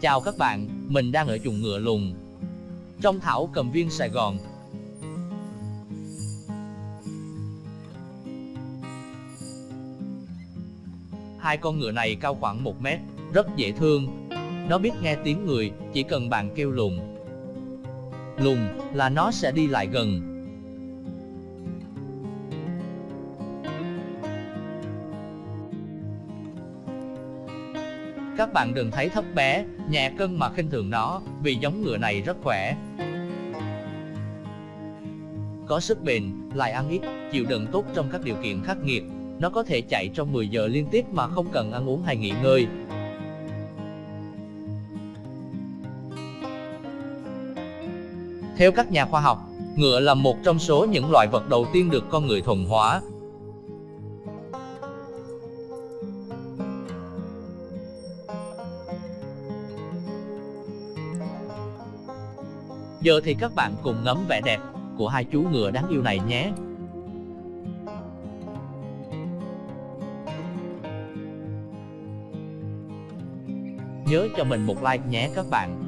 Chào các bạn, mình đang ở chuồng ngựa lùn. Trong thảo cầm viên Sài Gòn. Hai con ngựa này cao khoảng 1 mét, rất dễ thương. Nó biết nghe tiếng người, chỉ cần bạn kêu lùn. Lùn là nó sẽ đi lại gần, Các bạn đừng thấy thấp bé, nhẹ cân mà khinh thường nó, vì giống ngựa này rất khỏe. Có sức bền, lại ăn ít, chịu đựng tốt trong các điều kiện khắc nghiệt. Nó có thể chạy trong 10 giờ liên tiếp mà không cần ăn uống hay nghỉ ngơi. Theo các nhà khoa học, ngựa là một trong số những loài vật đầu tiên được con người thuần hóa, Giờ thì các bạn cùng ngắm vẻ đẹp của hai chú ngựa đáng yêu này nhé. Nhớ cho mình một like nhé các bạn.